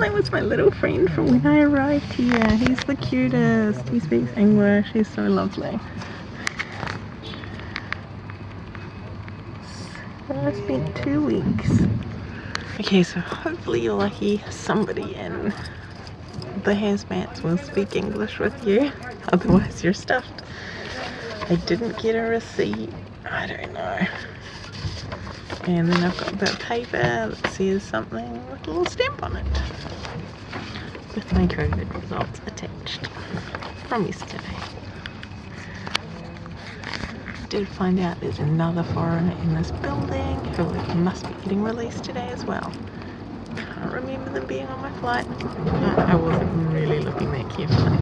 that was my little friend from when I arrived here. He's the cutest. He speaks English. He's so lovely. So I spent two weeks. Okay, so hopefully you're lucky somebody in the hazmats will speak English with you. Otherwise you're stuffed. I didn't get a receipt. I don't know. And then I've got a bit of paper that says something with a little stamp on it. With my COVID results attached from yesterday. Did find out there's another foreigner in this building who must be getting released today as well. Can't remember them being on my flight. I wasn't really.